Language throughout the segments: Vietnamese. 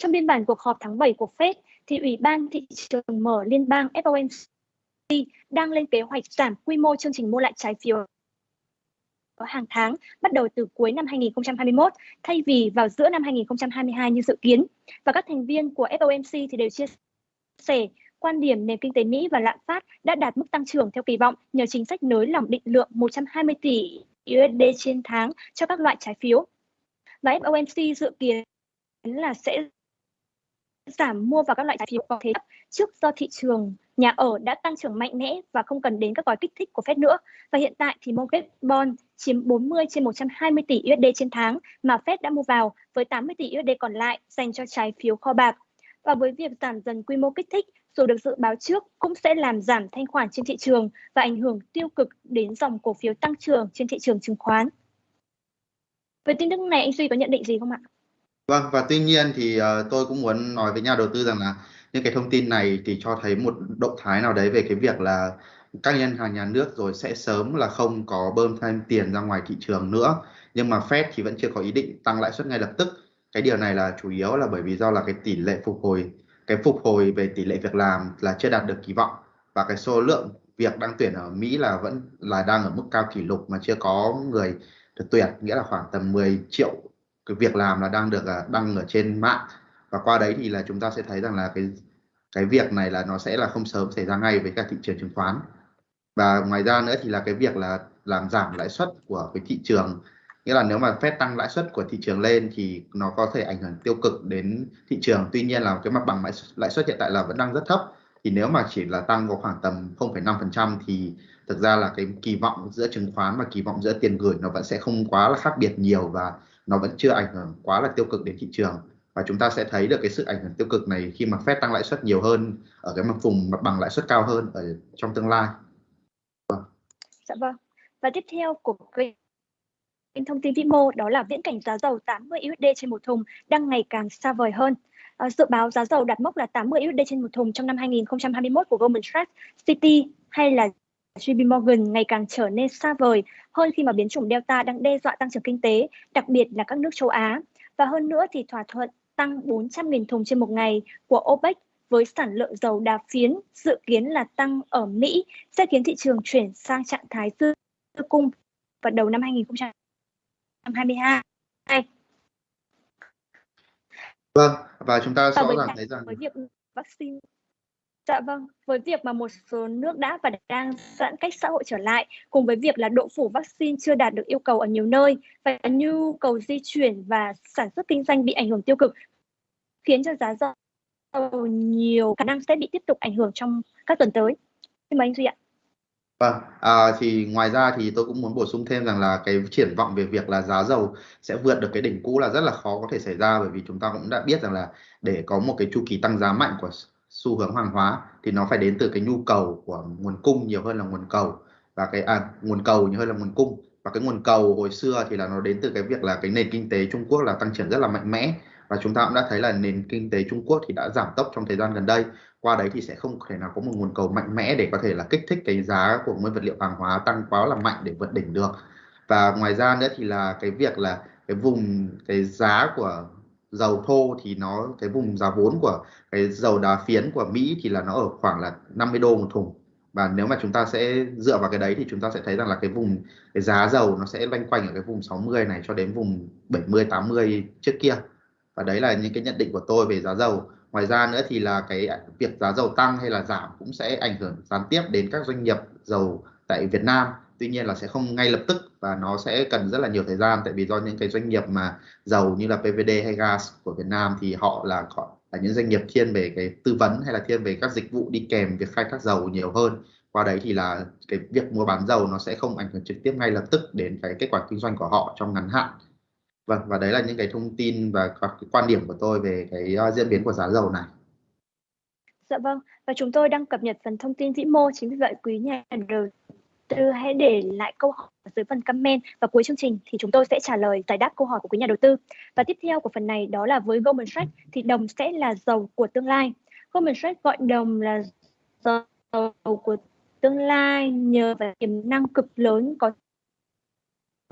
Trong biên bản cuộc họp tháng 7 của Fed, thì Ủy ban thị trường mở liên bang FOMC đang lên kế hoạch giảm quy mô chương trình mua lại trái phiếu hàng tháng bắt đầu từ cuối năm 2021 thay vì vào giữa năm 2022 như dự kiến. Và các thành viên của FOMC thì đều chia sẻ quan điểm nền kinh tế Mỹ và lạm phát đã đạt mức tăng trưởng theo kỳ vọng nhờ chính sách nới lỏng định lượng 120 tỷ USD trên tháng cho các loại trái phiếu. Và FOMC dự kiến là sẽ giảm mua vào các loại trái phiếu có thế trước do thị trường nhà ở đã tăng trưởng mạnh mẽ và không cần đến các gói kích thích của Fed nữa. Và hiện tại thì mortgage bond chiếm 40 trên 120 tỷ USD trên tháng mà Fed đã mua vào với 80 tỷ USD còn lại dành cho trái phiếu kho bạc. Và với việc giảm dần quy mô kích thích, dù được dự báo trước cũng sẽ làm giảm thanh khoản trên thị trường và ảnh hưởng tiêu cực đến dòng cổ phiếu tăng trưởng trên thị trường chứng khoán. Về tin tức này anh Duy có nhận định gì không ạ? Vâng và tuy nhiên thì uh, tôi cũng muốn nói với nhà đầu tư rằng là những cái thông tin này thì cho thấy một động thái nào đấy về cái việc là các ngân hàng nhà nước rồi sẽ sớm là không có bơm thêm tiền ra ngoài thị trường nữa. Nhưng mà Fed thì vẫn chưa có ý định tăng lãi suất ngay lập tức. Cái điều này là chủ yếu là bởi vì do là cái tỷ lệ phục hồi cái phục hồi về tỷ lệ việc làm là chưa đạt được kỳ vọng. Và cái số lượng việc đang tuyển ở Mỹ là vẫn là đang ở mức cao kỷ lục mà chưa có người được tuyển nghĩa là khoảng tầm 10 triệu cái việc làm là đang được à, đăng ở trên mạng. Và qua đấy thì là chúng ta sẽ thấy rằng là cái cái việc này là nó sẽ là không sớm xảy ra ngay với cả thị trường chứng khoán. Và ngoài ra nữa thì là cái việc là làm giảm lãi suất của cái thị trường. Nghĩa là nếu mà phép tăng lãi suất của thị trường lên thì nó có thể ảnh hưởng tiêu cực đến thị trường. Tuy nhiên là cái mặt bằng lãi suất hiện tại là vẫn đang rất thấp. Thì nếu mà chỉ là tăng có khoảng tầm 0,5% thì thực ra là cái kỳ vọng giữa chứng khoán và kỳ vọng giữa tiền gửi nó vẫn sẽ không quá là khác biệt nhiều. Và nó vẫn chưa ảnh hưởng quá là tiêu cực đến thị trường và chúng ta sẽ thấy được cái sự ảnh hưởng tiêu cực này khi mà Fed tăng lãi suất nhiều hơn ở cái mặt vùng mặt bằng lãi suất cao hơn ở trong tương lai. Vâng. Dạ vâng. Và tiếp theo của kênh thông tin vĩ mô đó là viễn cảnh giá dầu 80 USD trên một thùng đang ngày càng xa vời hơn. À, dự báo giá dầu đạt mốc là 80 USD trên một thùng trong năm 2021 của Goldman Sachs, City hay là JP Morgan ngày càng trở nên xa vời hơn khi mà biến chủng Delta đang đe dọa tăng trưởng kinh tế, đặc biệt là các nước châu Á. Và hơn nữa thì thỏa thuận tăng 400.000 thùng trên một ngày của OPEC với sản lượng dầu đà phiến dự kiến là tăng ở Mỹ sẽ khiến thị trường chuyển sang trạng thái dư cung vào đầu năm 2022. Vâng, và chúng ta rõ ràng thấy rằng với việc vaccine Dạ vâng, với việc mà một số nước đã và đang giãn cách xã hội trở lại, cùng với việc là độ phủ vaccine chưa đạt được yêu cầu ở nhiều nơi và nhu cầu di chuyển và sản xuất kinh doanh bị ảnh hưởng tiêu cực, khiến cho giá dầu nhiều khả năng sẽ bị tiếp tục ảnh hưởng trong các tuần tới. Xin mời anh Duy ạ. Vâng, à, thì ngoài ra thì tôi cũng muốn bổ sung thêm rằng là cái triển vọng về việc là giá dầu sẽ vượt được cái đỉnh cũ là rất là khó có thể xảy ra bởi vì chúng ta cũng đã biết rằng là để có một cái chu kỳ tăng giá mạnh của xu hướng hàng hóa thì nó phải đến từ cái nhu cầu của nguồn cung nhiều hơn là nguồn cầu. Và cái à, nguồn cầu nhiều hơn là nguồn cung. Và cái nguồn cầu hồi xưa thì là nó đến từ cái việc là cái nền kinh tế Trung Quốc là tăng trưởng rất là mạnh mẽ. Và chúng ta cũng đã thấy là nền kinh tế Trung Quốc thì đã giảm tốc trong thời gian gần đây. Qua đấy thì sẽ không thể nào có một nguồn cầu mạnh mẽ để có thể là kích thích cái giá của nguyên vật liệu hàng hóa tăng quá là mạnh để vượt đỉnh được. Và ngoài ra nữa thì là cái việc là cái vùng cái giá của dầu thô thì nó, cái vùng giá vốn của, cái dầu đá phiến của Mỹ thì là nó ở khoảng là 50 đô một thùng. Và nếu mà chúng ta sẽ dựa vào cái đấy thì chúng ta sẽ thấy rằng là cái vùng, cái giá dầu nó sẽ loanh quanh ở cái vùng 60 này cho đến vùng 70 80 trước kia. Và đấy là những cái nhận định của tôi về giá dầu. Ngoài ra nữa thì là cái việc giá dầu tăng hay là giảm cũng sẽ ảnh hưởng gián tiếp đến các doanh nghiệp dầu tại Việt Nam tuy nhiên là sẽ không ngay lập tức và nó sẽ cần rất là nhiều thời gian tại vì do những cái doanh nghiệp mà dầu như là PVD hay gas của Việt Nam thì họ là họ là những doanh nghiệp thiên về cái tư vấn hay là thiên về các dịch vụ đi kèm việc khai thác dầu nhiều hơn. Qua đấy thì là cái việc mua bán dầu nó sẽ không ảnh hưởng trực tiếp ngay lập tức đến cái kết quả kinh doanh của họ trong ngắn hạn. Vâng và đấy là những cái thông tin và các cái quan điểm của tôi về cái uh, diễn biến của giá dầu này. Dạ vâng, và chúng tôi đang cập nhật phần thông tin vĩ mô chính vì vậy quý nhà đầu tư, hãy để lại câu hỏi dưới phần comment và cuối chương trình thì chúng tôi sẽ trả lời giải đáp câu hỏi của quý nhà đầu tư. Và tiếp theo của phần này đó là với Goldman Sachs thì đồng sẽ là dầu của tương lai. Goldman Sachs gọi đồng là dầu của tương lai nhờ vào tiềm năng cực lớn có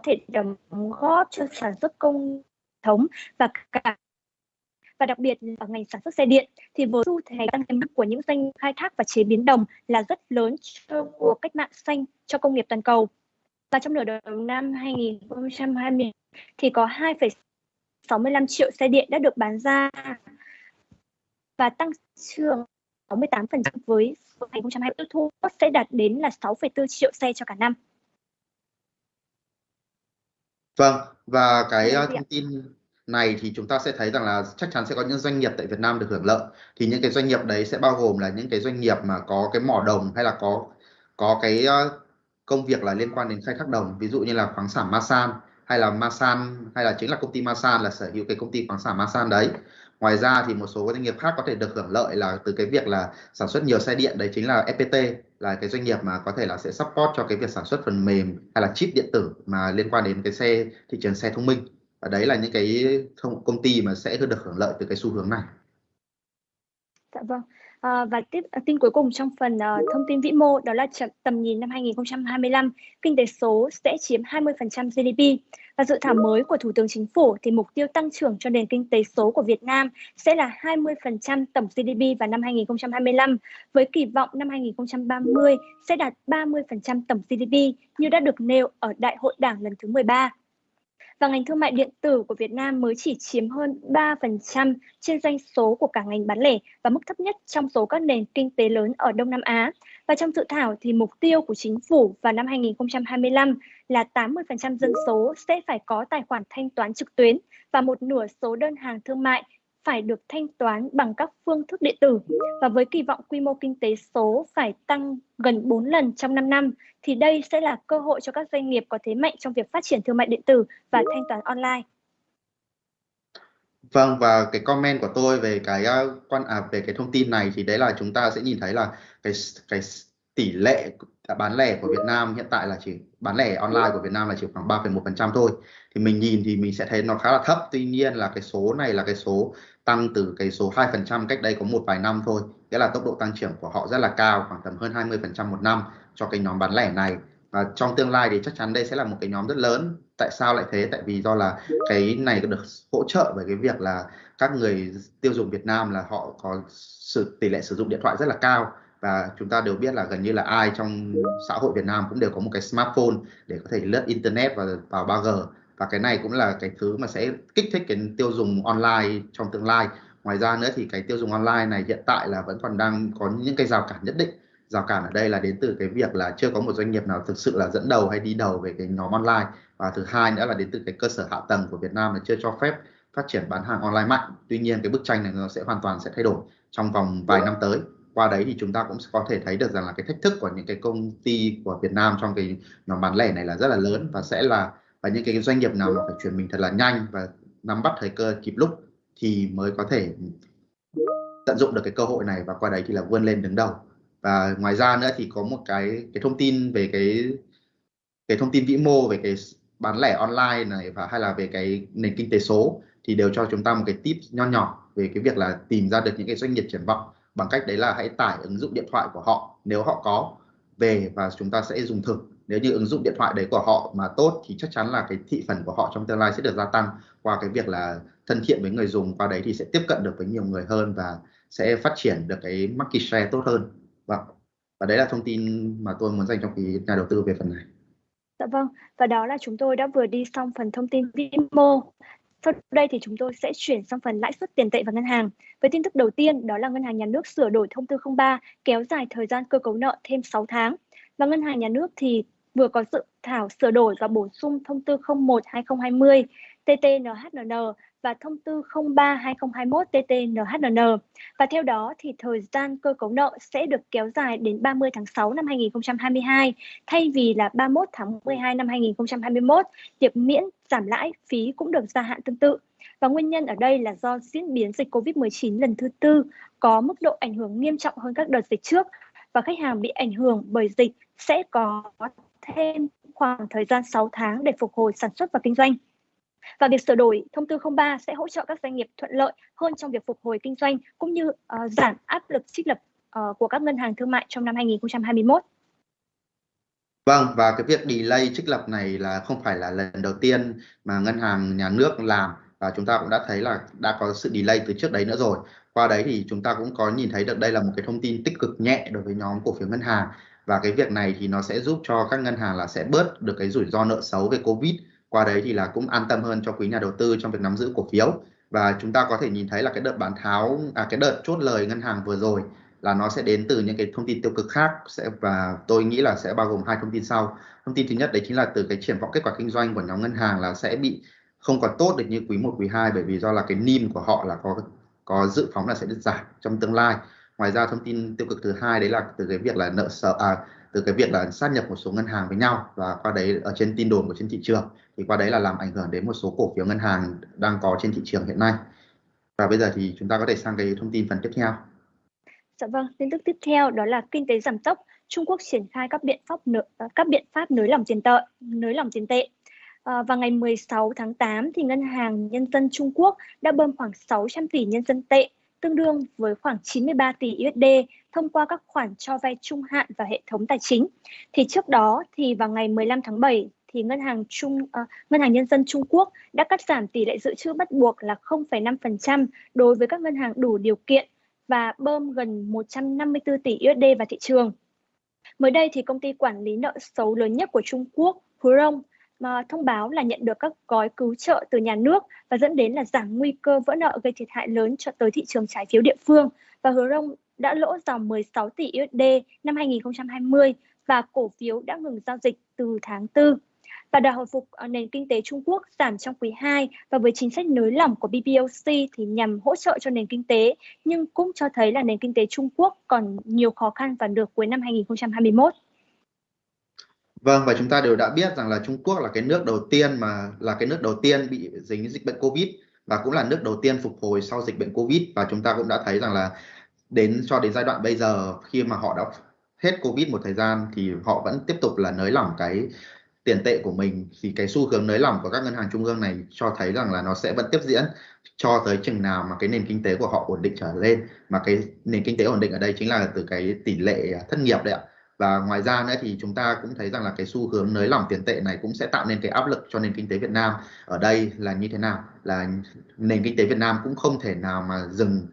thể đóng góp cho sản xuất công thống và cả và đặc biệt ở ngành sản xuất xe điện thì với xu thế tăng tiềm năng của những doanh nghiệp khai thác và chế biến đồng là rất lớn cho cuộc cách mạng xanh cho công nghiệp toàn cầu. Và trong nửa đầu năm 2020 thì có 2,65 triệu xe điện đã được bán ra và tăng trưởng 68% với 2020 tiêu thụ sẽ đạt đến là 6,4 triệu xe cho cả năm. Vâng, và cái uh, thông tin này thì chúng ta sẽ thấy rằng là chắc chắn sẽ có những doanh nghiệp tại Việt Nam được hưởng lợi. Thì những cái doanh nghiệp đấy sẽ bao gồm là những cái doanh nghiệp mà có cái mỏ đồng hay là có có cái ờ, công việc là liên quan đến khai thác đồng, ví dụ như là khoáng sản Masan hay là Masan hay là chính là công ty Masan là sở hữu cái công ty khoáng sản Masan đấy. Ngoài ra thì một số doanh nghiệp khác có thể được hưởng lợi là từ cái việc là sản xuất nhiều xe điện đấy chính là FPT là cái doanh nghiệp mà có thể là sẽ support cho cái việc sản xuất phần mềm hay là chip điện tử mà liên quan đến cái xe thị trường xe thông minh và đấy là những cái thông, công ty mà sẽ được hưởng lợi từ cái xu hướng này. Dạ vâng. À, và tiếp à, tin cuối cùng trong phần uh, thông tin vĩ mô đó là tầm nhìn năm 2025, kinh tế số sẽ chiếm 20% GDP. Và dự thảo mới của Thủ tướng Chính phủ thì mục tiêu tăng trưởng cho nền kinh tế số của Việt Nam sẽ là 20% tổng GDP vào năm 2025, với kỳ vọng năm 2030 sẽ đạt 30% tổng GDP như đã được nêu ở Đại hội Đảng lần thứ 13 và ngành thương mại điện tử của Việt Nam mới chỉ chiếm hơn 3% trên doanh số của cả ngành bán lẻ và mức thấp nhất trong số các nền kinh tế lớn ở Đông Nam Á. Và trong dự thảo thì mục tiêu của chính phủ vào năm 2025 là 80% dân số sẽ phải có tài khoản thanh toán trực tuyến và một nửa số đơn hàng thương mại phải được thanh toán bằng các phương thức điện tử. Và với kỳ vọng quy mô kinh tế số phải tăng gần 4 lần trong 5 năm thì đây sẽ là cơ hội cho các doanh nghiệp có thế mạnh trong việc phát triển thương mại điện tử và thanh toán online. Vâng và cái comment của tôi về cái ờ, quan à, về cái thông tin này thì đấy là chúng ta sẽ nhìn thấy là cái cái tỷ lệ bán lẻ của Việt Nam hiện tại là chỉ bán lẻ online của Việt Nam là chỉ khoảng 3,1% thôi. Thì mình nhìn thì mình sẽ thấy nó khá là thấp. Tuy nhiên là cái số này là cái số tăng từ cái số 2% cách đây có một vài năm thôi. Nghĩa là tốc độ tăng trưởng của họ rất là cao, khoảng tầm hơn 20% một năm cho cái nhóm bán lẻ này. Và trong tương lai thì chắc chắn đây sẽ là một cái nhóm rất lớn. Tại sao lại thế? Tại vì do là cái này được hỗ trợ bởi cái việc là các người tiêu dùng Việt Nam là họ có sự tỷ lệ sử dụng điện thoại rất là cao. Và chúng ta đều biết là gần như là ai trong xã hội Việt Nam cũng đều có một cái smartphone để có thể lướt internet và vào 3G và cái này cũng là cái thứ mà sẽ kích thích cái tiêu dùng online trong tương lai. Ngoài ra nữa thì cái tiêu dùng online này hiện tại là vẫn còn đang có những cái rào cản nhất định. Rào cản ở đây là đến từ cái việc là chưa có một doanh nghiệp nào thực sự là dẫn đầu hay đi đầu về cái nhóm online. Và thứ hai nữa là đến từ cái cơ sở hạ tầng của Việt Nam là chưa cho phép phát triển bán hàng online mạnh. Tuy nhiên cái bức tranh này nó sẽ hoàn toàn sẽ thay đổi trong vòng vài năm tới. Qua đấy thì chúng ta cũng có thể thấy được rằng là cái thách thức của những cái công ty của Việt Nam trong cái nhóm bán lẻ này là rất là lớn và sẽ là và những cái doanh nghiệp nào mà phải chuyển mình thật là nhanh và nắm bắt thời cơ kịp lúc thì mới có thể tận dụng được cái cơ hội này và qua đấy thì là vươn lên đứng đầu. Và ngoài ra nữa thì có một cái cái thông tin về cái cái thông tin vĩ mô về cái bán lẻ online này và hay là về cái nền kinh tế số thì đều cho chúng ta một cái tip nho nhỏ về cái việc là tìm ra được những cái doanh nghiệp triển vọng. Bằng cách đấy là hãy tải ứng dụng điện thoại của họ nếu họ có về và chúng ta sẽ dùng thử nếu như ứng dụng điện thoại đấy của họ mà tốt thì chắc chắn là cái thị phần của họ trong tương lai sẽ được gia tăng qua cái việc là thân thiện với người dùng qua đấy thì sẽ tiếp cận được với nhiều người hơn và sẽ phát triển được cái market share tốt hơn vâng và đấy là thông tin mà tôi muốn dành cho quý nhà đầu tư về phần này Dạ vâng, và đó là chúng tôi đã vừa đi xong phần thông tin vĩ mô. Sau đây thì chúng tôi sẽ chuyển sang phần lãi suất tiền tệ và ngân hàng. Với tin tức đầu tiên, đó là Ngân hàng Nhà nước sửa đổi thông tư 03 kéo dài thời gian cơ cấu nợ thêm 6 tháng. Và Ngân hàng Nhà nước thì vừa có dự thảo sửa đổi và bổ sung thông tư 01/2020 TT-NHNN và thông tư 03/2021 TT-NHNN. Và theo đó thì thời gian cơ cấu nợ sẽ được kéo dài đến 30 tháng 6 năm 2022 thay vì là 31 tháng 12 năm 2021. Việc miễn giảm lãi phí cũng được gia hạn tương tự. Và nguyên nhân ở đây là do diễn biến dịch COVID-19 lần thứ tư có mức độ ảnh hưởng nghiêm trọng hơn các đợt dịch trước và khách hàng bị ảnh hưởng bởi dịch sẽ có thêm khoảng thời gian 6 tháng để phục hồi sản xuất và kinh doanh. Và việc sửa đổi thông tư 03 sẽ hỗ trợ các doanh nghiệp thuận lợi hơn trong việc phục hồi kinh doanh cũng như uh, giảm áp lực trích lập uh, của các ngân hàng thương mại trong năm 2021. Vâng, và cái việc delay trích lập này là không phải là lần đầu tiên mà ngân hàng nhà nước làm và chúng ta cũng đã thấy là đã có sự delay từ trước đấy nữa rồi qua đấy thì chúng ta cũng có nhìn thấy được đây là một cái thông tin tích cực nhẹ đối với nhóm cổ phiếu ngân hàng và cái việc này thì nó sẽ giúp cho các ngân hàng là sẽ bớt được cái rủi ro nợ xấu về covid. Qua đấy thì là cũng an tâm hơn cho quý nhà đầu tư trong việc nắm giữ cổ phiếu. Và chúng ta có thể nhìn thấy là cái đợt bán tháo à cái đợt chốt lời ngân hàng vừa rồi là nó sẽ đến từ những cái thông tin tiêu cực khác. Sẽ và tôi nghĩ là sẽ bao gồm hai thông tin sau. Thông tin thứ nhất đấy chính là từ cái triển vọng kết quả kinh doanh của nhóm ngân hàng là sẽ bị không còn tốt được như quý 1, quý 2 bởi vì do là cái NIM của họ là có có dự phóng là sẽ được giảm trong tương lai ngoài ra thông tin tiêu cực thứ hai đấy là từ cái việc là nợ sợ à, từ cái việc là sát nhập một số ngân hàng với nhau và qua đấy ở trên tin đồn của trên thị trường. Thì qua đấy là làm ảnh hưởng đến một số cổ phiếu ngân hàng đang có trên thị trường hiện nay. Và bây giờ thì chúng ta có thể sang cái thông tin phần tiếp theo. Dạ vâng, tin tức tiếp theo đó là kinh tế giảm tốc, Trung Quốc triển khai các biện pháp nợ, à, các biện pháp nới lỏng tiền tệ, nới lỏng tiền tệ. À, ngày 16 tháng 8 thì Ngân hàng Nhân dân Trung Quốc đã bơm khoảng 600 tỷ nhân dân tệ, tương đương với khoảng 93 tỷ USD thông qua các khoản cho vay trung hạn và hệ thống tài chính. Thì trước đó thì vào ngày 15 tháng 7 thì ngân hàng Trung uh, ngân hàng nhân dân Trung Quốc đã cắt giảm tỷ lệ dự trữ bắt buộc là 0,5% đối với các ngân hàng đủ điều kiện và bơm gần 154 tỷ USD vào thị trường. Mới đây thì công ty quản lý nợ xấu lớn nhất của Trung Quốc, Hurong, mà thông báo là nhận được các gói cứu trợ từ nhà nước và dẫn đến là giảm nguy cơ vỡ nợ gây thiệt hại lớn cho tới thị trường trái phiếu địa phương và Hứa Rông đã lỗ dòng 16 tỷ USD năm 2020 và cổ phiếu đã ngừng giao dịch từ tháng 4 và đà hồi phục ờ, nền kinh tế Trung Quốc giảm trong quý 2 và với chính sách nới lỏng của BBOC thì nhằm hỗ trợ cho nền kinh tế, nhưng cũng cho thấy là nền kinh tế Trung Quốc còn nhiều khó khăn và được cuối năm 2021. Vâng và chúng ta đều đã biết rằng là Trung Quốc là cái nước đầu tiên mà, là cái nước đầu tiên bị dính dịch bệnh Covid và cũng là nước đầu tiên phục hồi sau dịch bệnh Covid. Và chúng ta cũng đã thấy rằng là đến, cho đến giai đoạn bây giờ, khi mà họ đã hết Covid một thời gian thì họ vẫn tiếp tục là nới lỏng cái tiền tệ của mình. Thì cái xu hướng nới lỏng của các ngân hàng trung ương này cho thấy rằng là nó sẽ vẫn tiếp diễn cho tới chừng nào mà cái nền kinh tế của họ ổn định trở lên. Mà cái nền kinh tế ổn định ở đây chính là từ cái tỷ lệ thất nghiệp đấy ạ và ngoài ra nữa thì chúng ta cũng thấy rằng là cái xu hướng nới lỏng tiền tệ này cũng sẽ tạo nên cái áp lực cho nền kinh tế Việt Nam. Ở đây là như thế nào? Là nền kinh tế Việt Nam cũng không thể nào mà dừng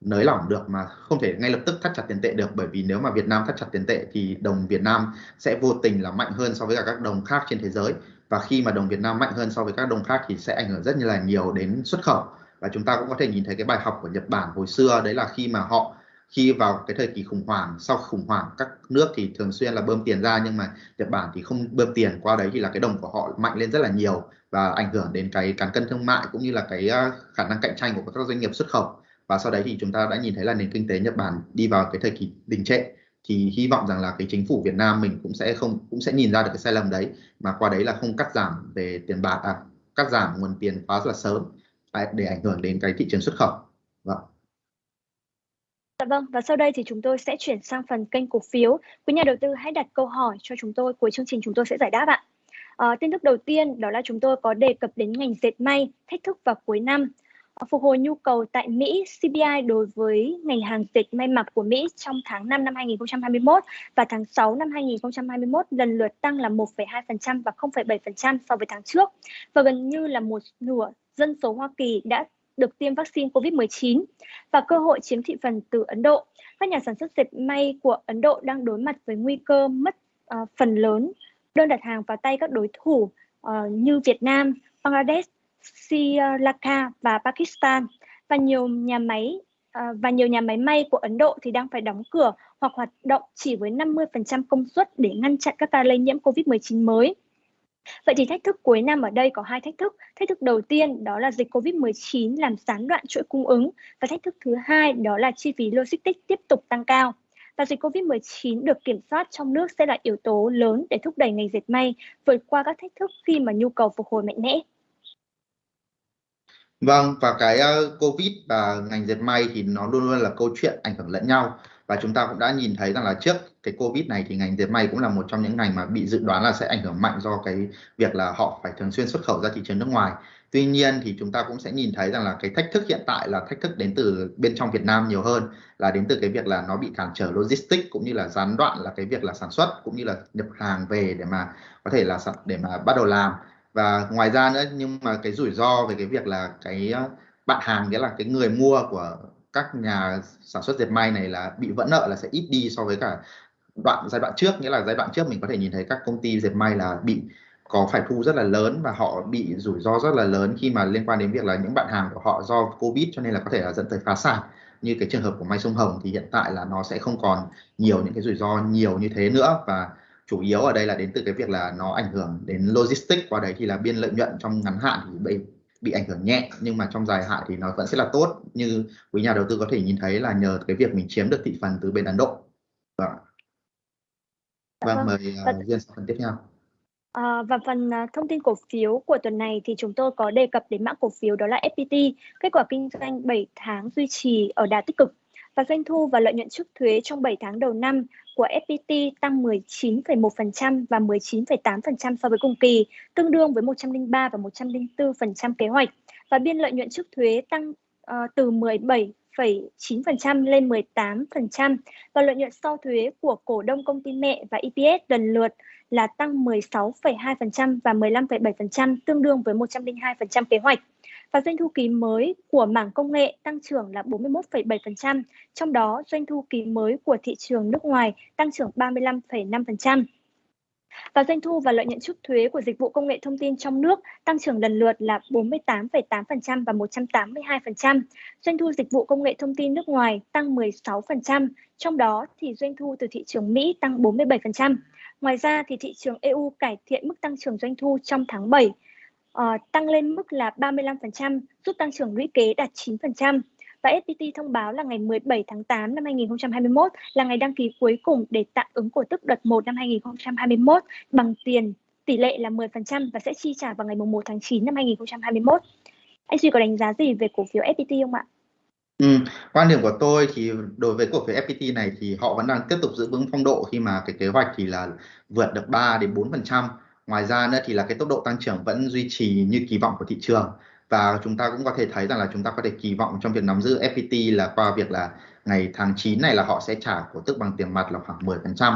nới lỏng được, mà không thể ngay lập tức thắt chặt tiền tệ được. Bởi vì nếu mà Việt Nam thắt chặt tiền tệ thì đồng Việt Nam sẽ vô tình là mạnh hơn so với cả các đồng khác trên thế giới. Và khi mà đồng Việt Nam mạnh hơn so với các đồng khác thì sẽ ảnh hưởng rất là nhiều đến xuất khẩu. Và chúng ta cũng có thể nhìn thấy cái bài học của Nhật Bản hồi xưa, đấy là khi mà họ khi vào cái thời kỳ khủng hoảng sau khủng hoảng các nước thì thường xuyên là bơm tiền ra nhưng mà Nhật Bản thì không bơm tiền qua đấy thì là cái đồng của họ mạnh lên rất là nhiều và ảnh hưởng đến cái cán cân thương mại cũng như là cái à, khả năng cạnh tranh của các doanh nghiệp xuất khẩu. Và sau đấy thì chúng ta đã nhìn thấy là nền kinh tế Nhật Bản đi vào cái thời kỳ đình trệ. Thì hy vọng rằng là cái chính phủ Việt Nam mình cũng sẽ không cũng sẽ nhìn ra được cái sai lầm đấy mà qua đấy là không cắt giảm về tiền bạc à, cắt giảm nguồn tiền quá là sớm à, để ảnh hưởng đến cái thị trường xuất khẩu. Vâng. Dạ vâng, và sau đây thì chúng tôi sẽ chuyển sang phần kênh cổ phiếu. Quý nhà đầu tư hãy đặt câu hỏi cho chúng tôi, cuối chương trình chúng tôi sẽ giải đáp ạ. À, tin tức đầu tiên đó là chúng tôi có đề cập đến ngành dệt may, thách thức vào cuối năm. À, phục hồi nhu cầu tại Mỹ, CPI đối với ngành hàng dệt may mặc của Mỹ trong tháng 5 năm 2021 và tháng 6 năm 2021 lần lượt tăng là 1,2% và 0,7% so với tháng trước. Và gần như là một nửa dân số Hoa Kỳ đã được tiêm vaccine COVID-19 và cơ hội chiếm thị phần từ Ấn Độ. Các nhà sản xuất dệt may của Ấn Độ đang đối mặt với nguy cơ mất uh, phần lớn đơn đặt hàng vào tay các đối thủ uh, như Việt Nam, Bangladesh, Sri Lanka và Pakistan và nhiều nhà máy uh, và nhiều nhà máy may của Ấn Độ thì đang phải đóng cửa hoặc hoạt động chỉ với 50% công suất để ngăn chặn các ca lây nhiễm COVID-19 mới. Vậy thì thách thức cuối năm ở đây có hai thách thức. Thách thức đầu tiên đó là dịch COVID-19 làm gián đoạn chuỗi cung ứng và thách thức thứ hai đó là chi phí logistics tiếp tục tăng cao. Và dịch COVID-19 được kiểm soát trong nước sẽ là yếu tố lớn để thúc đẩy ngành dệt may vượt qua các thách thức khi mà nhu cầu phục hồi mạnh mẽ. Vâng, và cái uh, Covid và ngành dệt may thì nó luôn luôn là câu chuyện ảnh hưởng lẫn nhau và chúng ta cũng đã nhìn thấy rằng là trước cái Covid này thì ngành dệt may cũng là một trong những ngành mà bị dự đoán là sẽ ảnh hưởng mạnh do cái việc là họ phải thường xuyên xuất khẩu ra thị trường nước ngoài. Tuy nhiên thì chúng ta cũng sẽ nhìn thấy rằng là cái thách thức hiện tại là thách thức đến từ bên trong Việt Nam nhiều hơn, là đến từ cái việc là nó bị cản trở logistics cũng như là gián đoạn là cái việc là sản xuất cũng như là nhập hàng về để mà có thể là để mà bắt đầu làm và ngoài ra nữa, nhưng mà cái rủi ro về cái việc là cái ờ, bạn hàng, nghĩa là cái người mua của các nhà sản xuất dệt may này là bị vỡ nợ là sẽ ít đi so với cả đoạn, giai đoạn trước. Nghĩa là giai đoạn trước mình có thể nhìn thấy các công ty dệt may là bị có phải thu rất là lớn và họ bị rủi ro rất là lớn khi mà liên quan đến việc là những bạn hàng của họ do covid, cho nên là có thể là dẫn tới phá sản. Như cái trường hợp của may Sông Hồng thì hiện tại là nó sẽ không còn nhiều những cái rủi ro nhiều như thế nữa. Và chủ yếu ở đây là đến từ cái việc là nó ảnh hưởng đến logistics. Qua đấy thì là biên lợi nhuận trong ngắn hạn thì bị ảnh hưởng nhẹ nhưng mà trong dài hạn thì nó vẫn sẽ là tốt như quý nhà đầu tư có thể nhìn thấy là nhờ cái việc mình chiếm được thị phần từ bên Ấn Độ. Vâng, vâng, vâng mời uh, Duyên phần tiếp theo. À, và phần uh, thông tin cổ phiếu của tuần này thì chúng tôi có đề cập đến mã cổ phiếu đó là FPT. Kết quả kinh doanh 7 tháng duy trì ở đà tích cực và doanh thu và lợi nhuận trước thuế trong 7 tháng đầu năm của FPT tăng 19,1% và 19,8% so với cùng kỳ, tương đương với 103 và 104% kế hoạch. Và biên lợi nhuận trước thuế tăng uh, từ 17 9% lên 18% và lợi nhuận sau thuế của cổ đông công ty mẹ và EPS lần lượt là tăng 16,2% và 15,7% tương đương với 102% kế hoạch. Và doanh thu kỳ mới của mảng công nghệ tăng trưởng là 41,7%, trong đó doanh thu kỳ mới của thị trường nước ngoài tăng trưởng 35,5%. Và doanh thu và lợi nhuận trước thuế của dịch vụ công nghệ thông tin trong nước tăng trưởng lần lượt là 48,8% và 182%. Doanh thu dịch vụ công nghệ thông tin nước ngoài tăng 16%, trong đó thì doanh thu từ thị trường Mỹ tăng 47%. Ngoài ra thì thị trường EU cải thiện mức tăng trưởng doanh thu trong tháng 7, uh, tăng lên mức là 35%, giúp tăng trưởng lũy kế đạt 9% và FPT thông báo là ngày 17 tháng 8 năm 2021 là ngày đăng ký cuối cùng để tạm ứng cổ tức đợt 1 năm 2021 bằng tiền tỷ lệ là 10% và sẽ chi trả vào ngày 1 tháng 9 năm 2021. Anh Duy có đánh giá gì về cổ phiếu FPT không ạ? Ừ, quan điểm của tôi thì đối với cổ phiếu FPT này thì họ vẫn đang tiếp tục giữ vững phong độ khi mà cái kế hoạch thì là vượt được 3 đến 4%. Ngoài ra nữa thì là cái tốc độ tăng trưởng vẫn duy trì như kỳ vọng của thị trường. Và chúng ta cũng có thể thấy rằng là chúng ta có thể kỳ vọng trong việc nắm giữ FPT là qua việc là ngày tháng 9 này là họ sẽ trả cổ tức bằng tiền mặt là khoảng 10%.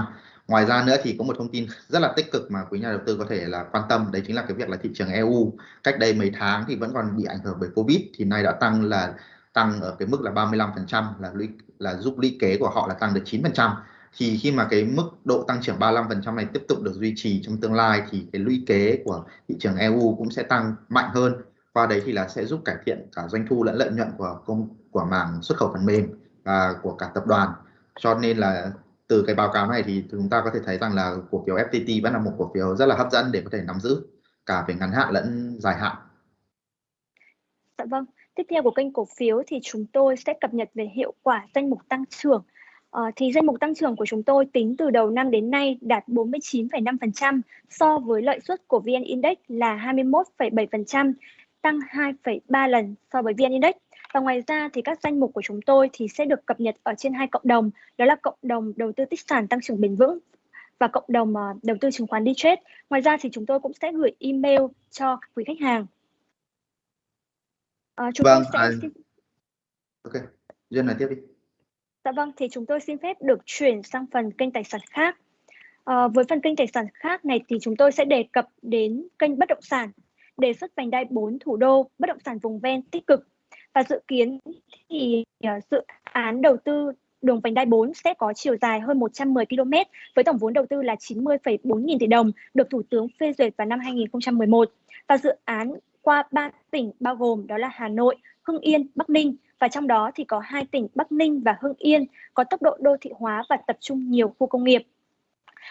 Ngoài ra nữa thì có một thông tin rất là tích cực mà quý nhà đầu tư có thể là quan tâm, đấy chính là cái việc là thị trường EU cách đây mấy tháng thì vẫn còn bị ảnh hưởng bởi Covid thì nay đã tăng là, tăng ở cái mức là 35% là lũy, là giúp lũy kế của họ là tăng được 9% thì khi mà cái mức độ tăng trưởng 35% này tiếp tục được duy trì trong tương lai thì cái lũy kế của thị trường EU cũng sẽ tăng mạnh hơn qua đấy thì là sẽ giúp cải thiện cả doanh thu lẫn lợi nhuận của công, của mảng xuất khẩu phần mềm và của cả tập đoàn cho nên là từ cái báo cáo này thì chúng ta có thể thấy rằng là cổ phiếu FPT vẫn là một cổ phiếu rất là hấp dẫn để có thể nắm giữ cả về ngắn hạn lẫn dài hạn. Dạ vâng. Tiếp theo của kênh cổ phiếu thì chúng tôi sẽ cập nhật về hiệu quả danh mục tăng trưởng. À, thì danh mục tăng trưởng của chúng tôi tính từ đầu năm đến nay đạt 49,5% so với lợi suất của VN Index là 21,7% tăng 2,3 lần so với VN Index. Và ngoài ra thì các danh mục của chúng tôi thì sẽ được cập nhật ở trên hai cộng đồng, đó là cộng đồng đầu tư tích sản tăng trưởng bền vững và cộng đồng uh, đầu tư chứng khoán đi trade. Ngoài ra thì chúng tôi cũng sẽ gửi email cho quý khách hàng. Uh, chúng vâng, tôi sẽ... À... Ok, Duyên nói tiếp đi. Dạ vâng, thì chúng tôi xin phép được chuyển sang phần kênh tài sản khác. À, với phần kênh tài sản khác này thì chúng tôi sẽ đề cập đến kênh bất động sản đề xuất vành đai 4 thủ đô, bất động sản vùng ven tích cực và dự kiến thì ờ, dự án đầu tư đường vành đai 4 sẽ có chiều dài hơn 110 km với tổng vốn đầu tư là 90,4 nghìn tỷ đồng, được Thủ tướng phê duyệt vào năm 2011. Và dự án qua 3 tỉnh bao gồm đó là Hà Nội, Hưng Yên, Bắc Ninh và trong đó thì có hai tỉnh Bắc Ninh và Hưng Yên có tốc độ đô thị hóa và tập trung nhiều khu công nghiệp.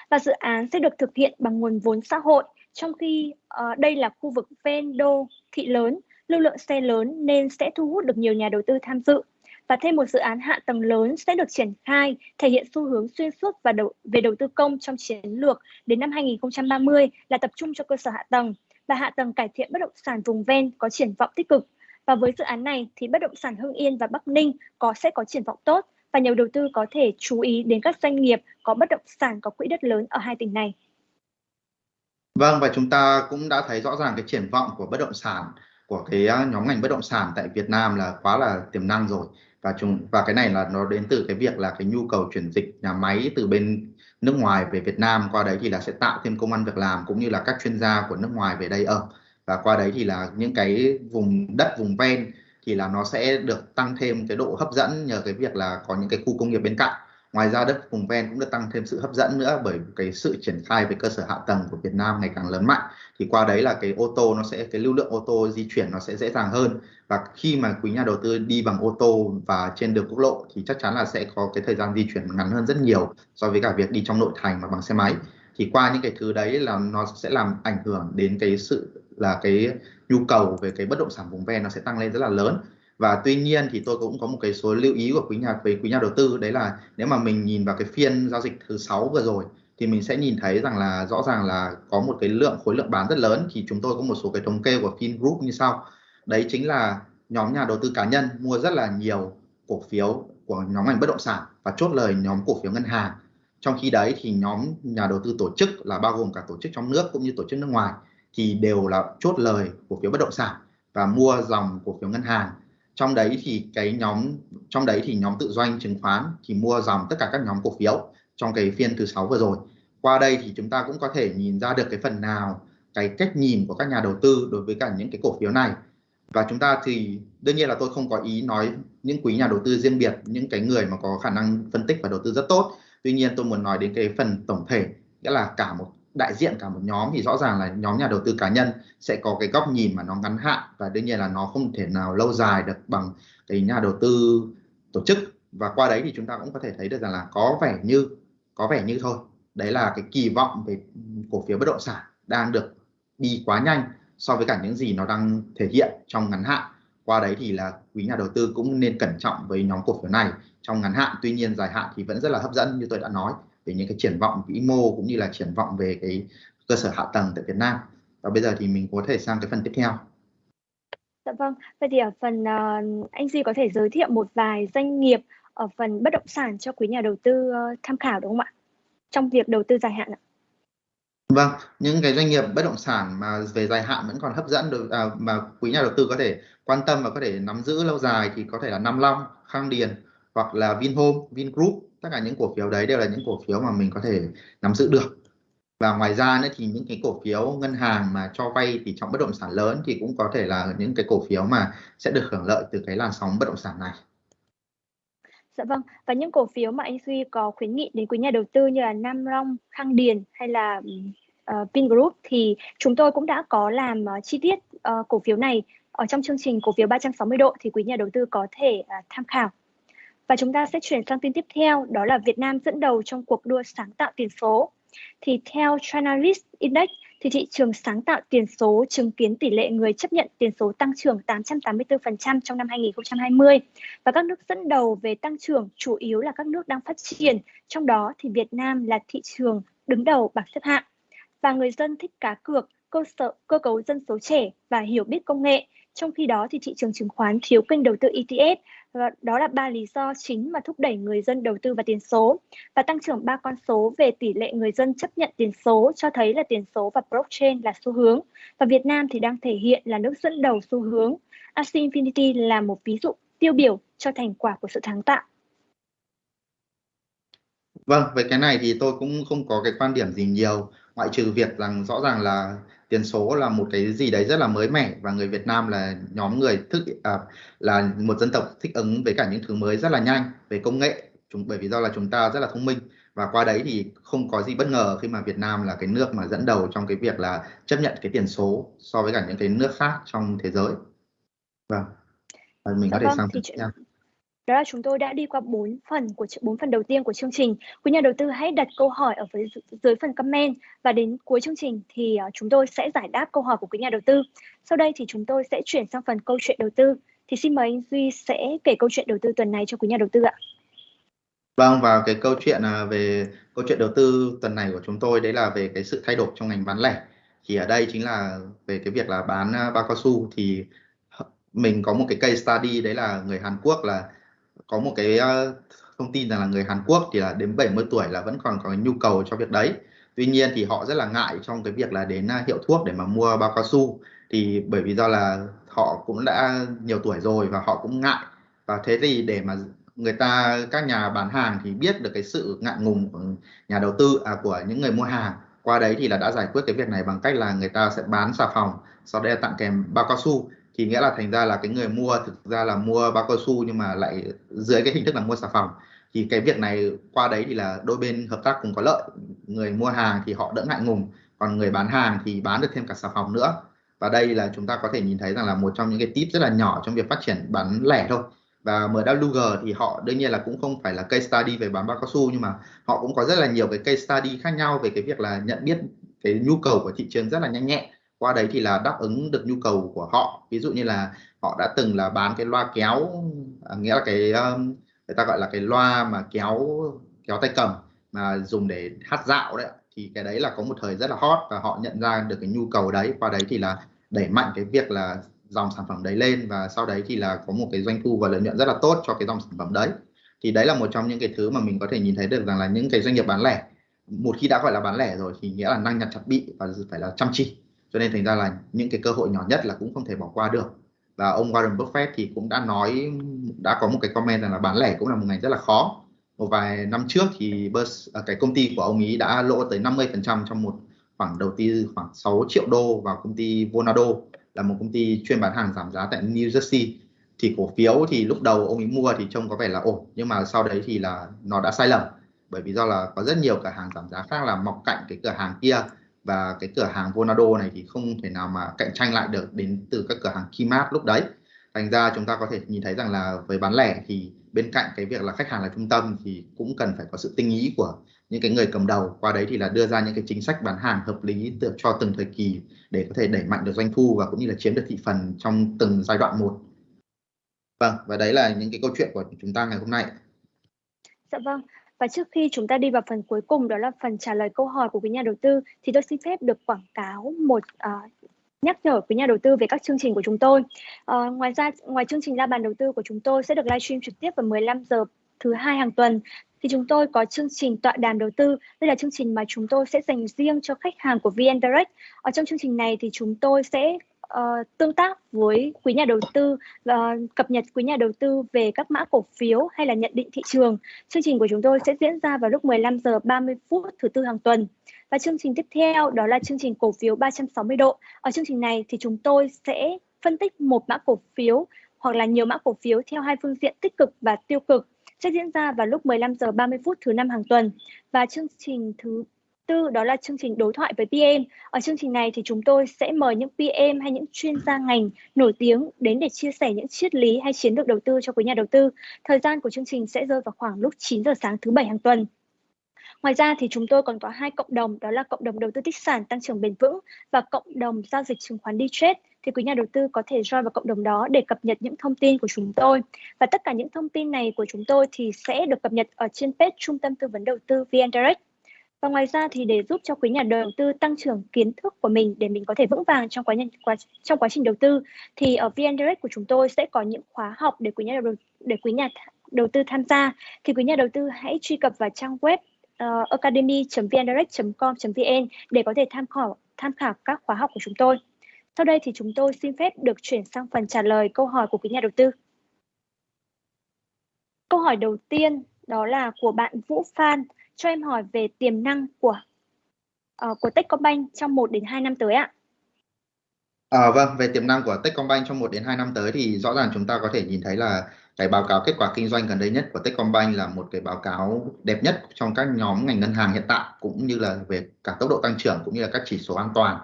Và dự án sẽ được thực hiện bằng nguồn vốn xã hội trong khi uh, đây là khu vực ven đô thị lớn, lưu lượng xe lớn nên sẽ thu hút được nhiều nhà đầu tư tham dự. Và thêm một dự án hạ tầng lớn sẽ được triển khai, thể hiện xu hướng xuyên suốt và đầu, về đầu tư công trong chiến lược đến năm 2030 là tập trung cho cơ sở hạ tầng và hạ tầng cải thiện bất động sản vùng ven có triển vọng tích cực. Và với dự án này thì bất động sản Hưng Yên và Bắc Ninh có, sẽ có triển vọng tốt và nhiều đầu tư có thể chú ý đến các doanh nghiệp có bất động sản, có quỹ đất lớn ở hai tỉnh này. Vâng và chúng ta cũng đã thấy rõ ràng cái triển vọng của bất động sản, của cái à, nhóm ngành bất động sản tại Việt Nam là quá là tiềm năng rồi và chúng, và cái này là nó đến từ cái việc là cái nhu cầu chuyển dịch nhà máy từ bên nước ngoài về Việt Nam, qua đấy thì là sẽ tạo thêm công ăn việc làm cũng như là các chuyên gia của nước ngoài về đây ở và qua đấy thì là những cái vùng đất, vùng ven thì là nó sẽ được tăng thêm cái độ hấp dẫn nhờ cái việc là có những cái khu công nghiệp bên cạnh. Ngoài ra đất vùng ven cũng được tăng thêm sự hấp dẫn nữa bởi cái sự triển khai về cơ sở hạ tầng của Việt Nam ngày càng lớn mạnh. Thì qua đấy là cái ô tô nó sẽ, cái lưu lượng ô tô di chuyển nó sẽ dễ dàng hơn. Và khi mà quý nhà đầu tư đi bằng ô tô và trên đường quốc lộ thì chắc chắn là sẽ có cái thời gian di chuyển ngắn hơn rất nhiều so với cả việc đi trong nội thành mà bằng xe máy. Thì qua những cái thứ đấy là nó sẽ làm ảnh hưởng đến cái sự là cái nhu cầu về cái bất động sản vùng ven nó sẽ tăng lên rất là lớn. Và tuy nhiên thì tôi cũng có một cái số lưu ý của quý nhà, về quý nhà đầu tư, đấy là nếu mà mình nhìn vào cái phiên giao dịch thứ sáu vừa rồi thì mình sẽ nhìn thấy rằng là rõ ràng là có một cái lượng khối lượng bán rất lớn. Thì chúng tôi có một số cái thống kê của Fingroup như sau. Đấy chính là nhóm nhà đầu tư cá nhân mua rất là nhiều cổ phiếu của nhóm ngành bất động sản và chốt lời nhóm cổ phiếu ngân hàng. Trong khi đấy thì nhóm nhà đầu tư tổ chức là bao gồm cả tổ chức trong nước cũng như tổ chức nước ngoài thì đều là chốt lời cổ phiếu bất động sản và mua dòng cổ phiếu ngân hàng. Trong đấy thì cái nhóm, trong đấy thì nhóm tự doanh, chứng khoán thì mua dòng tất cả các nhóm cổ phiếu trong cái phiên thứ sáu vừa rồi. Qua đây thì chúng ta cũng có thể nhìn ra được cái phần nào, cái cách nhìn của các nhà đầu tư đối với cả những cái cổ phiếu này. Và chúng ta thì đương nhiên là tôi không có ý nói những quý nhà đầu tư riêng biệt, những cái người mà có khả năng phân tích và đầu tư rất tốt. Tuy nhiên tôi muốn nói đến cái phần tổng thể, nghĩa là cả một đại diện cả một nhóm thì rõ ràng là nhóm nhà đầu tư cá nhân sẽ có cái góc nhìn mà nó ngắn hạn và đương nhiên là nó không thể nào lâu dài được bằng cái nhà đầu tư tổ chức. Và qua đấy thì chúng ta cũng có thể thấy được rằng là có vẻ như, có vẻ như thôi, đấy là cái kỳ vọng về cổ phiếu bất động sản đang được đi quá nhanh so với cả những gì nó đang thể hiện trong ngắn hạn. Qua đấy thì là quý nhà đầu tư cũng nên cẩn trọng với nhóm cổ phiếu này trong ngắn hạn. Tuy nhiên dài hạn thì vẫn rất là hấp dẫn như tôi đã nói về những cái triển vọng vĩ mô cũng như là triển vọng về cái cơ sở hạ tầng tại Việt Nam. Và bây giờ thì mình có thể sang cái phần tiếp theo. Dạ vâng, vậy thì ở phần uh, anh Duy có thể giới thiệu một vài doanh nghiệp ở phần bất động sản cho quý nhà đầu tư uh, tham khảo đúng không ạ? Trong việc đầu tư dài hạn ạ. Vâng, những cái doanh nghiệp bất động sản mà về dài hạn vẫn còn hấp dẫn được à, mà quý nhà đầu tư có thể quan tâm và có thể nắm giữ lâu dài thì có thể là Nam Long, Khang Điền hoặc là Vinhome, Vingroup tất cả những cổ phiếu đấy đều là những cổ phiếu mà mình có thể nắm giữ được và ngoài ra nữa thì những cái cổ phiếu ngân hàng mà cho vay thì trong bất động sản lớn thì cũng có thể là những cái cổ phiếu mà sẽ được hưởng lợi từ cái làn sóng bất động sản này. Dạ vâng, và những cổ phiếu mà anh Duy có khuyến nghị đến quý nhà đầu tư như là Nam Long, Khang Điền hay là uh, Vingroup thì chúng tôi cũng đã có làm uh, chi tiết uh, cổ phiếu này ở trong chương trình cổ phiếu 360 độ thì quý nhà đầu tư có thể uh, tham khảo. Và chúng ta sẽ chuyển sang tin tiếp theo, đó là Việt Nam dẫn đầu trong cuộc đua sáng tạo tiền số. Thì theo China Index, thì thị trường sáng tạo tiền số chứng kiến tỷ lệ người chấp nhận tiền số tăng trưởng 884% trong năm 2020 và các nước dẫn đầu về tăng trưởng chủ yếu là các nước đang phát triển, trong đó thì Việt Nam là thị trường đứng đầu bảng xếp hạng. Và người dân thích cá cược, cơ sở cơ cấu dân số trẻ và hiểu biết công nghệ. Trong khi đó thì thị trường chứng khoán thiếu kênh đầu tư ETF và đó là ba lý do chính mà thúc đẩy người dân đầu tư vào tiền số. Và tăng trưởng ba con số về tỷ lệ người dân chấp nhận tiền số cho thấy là tiền số và blockchain là xu hướng. Và Việt Nam thì đang thể hiện là nước dẫn đầu xu hướng. Axie Infinity là một ví dụ tiêu biểu cho thành quả của sự sáng tạo. Vâng, về cái này thì tôi cũng không có cái quan điểm gì nhiều, ngoại trừ việc rằng rõ ràng là tiền số là một cái gì đấy rất là mới mẻ và người Việt Nam là nhóm người thức à, là một dân tộc thích ứng với cả những thứ mới rất là nhanh về công nghệ chúng bởi vì do là chúng ta rất là thông minh và qua đấy thì không có gì bất ngờ khi mà Việt Nam là cái nước mà dẫn đầu trong cái việc là chấp nhận cái tiền số so với cả những cái nước khác trong thế giới. Vâng. Mình dạ có thể vâng, sang tiếp theo đó là chúng tôi đã đi qua bốn phần của bốn phần đầu tiên của chương trình. Quý nhà đầu tư hãy đặt câu hỏi ở dưới, dưới phần comment và đến cuối chương trình thì à, chúng tôi sẽ giải đáp câu hỏi của quý nhà đầu tư. Sau đây thì chúng tôi sẽ chuyển sang phần câu chuyện đầu tư. Thì xin mời anh Duy sẽ kể câu chuyện đầu tư tuần này cho quý nhà đầu tư ạ. Vâng và cái câu chuyện à, về câu chuyện đầu tư tuần này của chúng tôi đấy là về cái sự thay đổi trong ngành bán lẻ. Thì ở đây chính là về cái việc là bán à, bao cao su thì mình có một cái case study đấy là người Hàn Quốc là có một cái uh, thông tin rằng là người Hàn Quốc thì là đến 70 tuổi là vẫn còn có nhu cầu cho việc đấy. Tuy nhiên thì họ rất là ngại trong cái việc là đến ờ, hiệu thuốc để mà mua bao cao su. Thì bởi vì do là họ cũng đã nhiều tuổi rồi và họ cũng ngại. Và thế thì để mà người ta các nhà bán hàng thì biết được cái sự ngại ngùng của nhà đầu tư à, của những người mua hàng. Qua đấy thì là đã giải quyết cái việc này bằng cách là người ta sẽ bán xà phòng sau đây là tặng kèm bao cao su thì nghĩa là thành ra là cái người mua thực ra là mua bao cao su nhưng mà lại dưới cái hình thức là mua xà phòng thì cái việc này qua đấy thì là đôi bên hợp tác cùng có lợi. Người mua hàng thì họ đỡ ngại ngùng, còn người bán hàng thì bán được thêm cả xà phòng nữa. Và đây là chúng ta có thể nhìn thấy rằng là một trong những cái tip rất là nhỏ trong việc phát triển bán lẻ thôi. Và MWG thì họ đương nhiên là cũng không phải là case study về bán bao cao su nhưng mà họ cũng có rất là nhiều cái case study khác nhau về cái việc là nhận biết cái nhu cầu của thị trường rất là nhanh nhẹ qua đấy thì là đáp ứng được nhu cầu của họ. Ví dụ như là họ đã từng là bán cái loa kéo à, nghĩa là cái um, người ta gọi là cái loa mà kéo kéo tay cầm mà dùng để hát dạo đấy thì cái đấy là có một thời rất là hot và họ nhận ra được cái nhu cầu đấy. Qua đấy thì là đẩy mạnh cái việc là dòng sản phẩm đấy lên và sau đấy thì là có một cái doanh thu và lợi nhuận rất là tốt cho cái dòng sản phẩm đấy. Thì đấy là một trong những cái thứ mà mình có thể nhìn thấy được rằng là những cái doanh nghiệp bán lẻ một khi đã gọi là bán lẻ rồi thì nghĩa là năng nhặt chặt bị và phải là chăm chỉ cho nên thành ra là những cái cơ hội nhỏ nhất là cũng không thể bỏ qua được. Và ông Warren Buffett thì cũng đã nói, đã có một cái comment rằng là bán lẻ cũng là một ngành rất là khó. Một vài năm trước thì à, cái công ty của ông ấy đã lỗ tới 50% trong một khoảng đầu tư khoảng 6 triệu đô vào công ty Vonado, là một công ty chuyên bán hàng giảm giá tại New Jersey. Thì cổ phiếu thì lúc đầu ông ấy mua thì trông có vẻ là ổn, nhưng mà sau đấy thì là nó đã sai lầm. Bởi vì do là có rất nhiều cửa hàng giảm giá khác là mọc cạnh cái cửa hàng kia và cái cửa hàng Vonado này thì không thể nào mà cạnh tranh lại được đến từ các cửa hàng Kmart lúc đấy. Thành ra chúng ta có thể nhìn thấy rằng là với bán lẻ thì bên cạnh cái việc là khách hàng là trung tâm thì cũng cần phải có sự tinh ý của những cái người cầm đầu. Qua đấy thì là đưa ra những cái chính sách bán hàng hợp lý được cho từng thời kỳ để có thể đẩy mạnh được doanh thu và cũng như là chiếm được thị phần trong từng giai đoạn một. Vâng và đấy là những cái câu chuyện của chúng ta ngày hôm nay. Dạ vâng và trước khi chúng ta đi vào phần cuối cùng đó là phần trả lời câu hỏi của quý nhà đầu tư thì tôi xin phép được quảng cáo một uh, nhắc nhở quý nhà đầu tư về các chương trình của chúng tôi. Uh, ngoài ra ngoài chương trình ra bàn đầu tư của chúng tôi sẽ được livestream trực tiếp vào 15 giờ thứ hai hàng tuần thì chúng tôi có chương trình tọa đàm đầu tư. Đây là chương trình mà chúng tôi sẽ dành riêng cho khách hàng của VN Direct. Ở trong chương trình này thì chúng tôi sẽ uh, tương tác với quý nhà đầu tư và cập nhật quý nhà đầu tư về các mã cổ phiếu hay là nhận định thị trường. Chương trình của chúng tôi sẽ diễn ra vào lúc 15 giờ 30 phút thứ tư hàng tuần. Và chương trình tiếp theo đó là chương trình cổ phiếu 360 độ. Ở chương trình này thì chúng tôi sẽ phân tích một mã cổ phiếu hoặc là nhiều mã cổ phiếu theo hai phương diện tích cực và tiêu cực sẽ diễn ra vào lúc 15 giờ 30 phút thứ năm hàng tuần. Và chương trình thứ tư, đó là chương trình đối thoại với PM. Ở chương trình này thì chúng tôi sẽ mời những PM hay những chuyên gia ngành nổi tiếng đến để chia sẻ những triết lý hay chiến lược đầu tư cho quý nhà đầu tư. Thời gian của chương trình sẽ rơi vào khoảng lúc 9 giờ sáng thứ bảy hàng tuần. Ngoài ra thì chúng tôi còn có hai cộng đồng, đó là cộng đồng đầu tư tích sản tăng trưởng bền vững và cộng đồng giao dịch chứng khoán đi trade thì quý nhà đầu tư có thể join vào cộng đồng đó để cập nhật những thông tin của chúng tôi. Và tất cả những thông tin này của chúng tôi thì sẽ được cập nhật ở trên page Trung tâm Tư vấn Đầu tư VN Direct. Và ngoài ra thì để giúp cho quý nhà đầu tư tăng trưởng kiến thức của mình để mình có thể vững vàng trong quá, quá trong quá trình đầu tư thì ở VN Direct của chúng tôi sẽ có những khóa học để quý nhà đầu để quý nhà đầu tư tham gia thì quý nhà đầu tư hãy truy cập vào trang web ờ, uh, academy.vndirect.com.vn để có thể tham khảo tham khảo các khóa học của chúng tôi. Sau đây thì chúng tôi xin phép được chuyển sang phần trả lời câu hỏi của quý nhà đầu tư. Câu hỏi đầu tiên đó là của bạn Vũ Phan cho em hỏi về tiềm năng của uh, của Techcombank trong 1 đến 2 năm tới ạ. À, vâng, về tiềm năng của Techcombank trong 1 đến 2 năm tới thì rõ ràng chúng ta có thể nhìn thấy là cái báo cáo kết quả kinh doanh gần đây nhất của Techcombank là một cái báo cáo đẹp nhất trong các nhóm ngành ngân hàng hiện tại cũng như là về cả tốc độ tăng trưởng cũng như là các chỉ số an toàn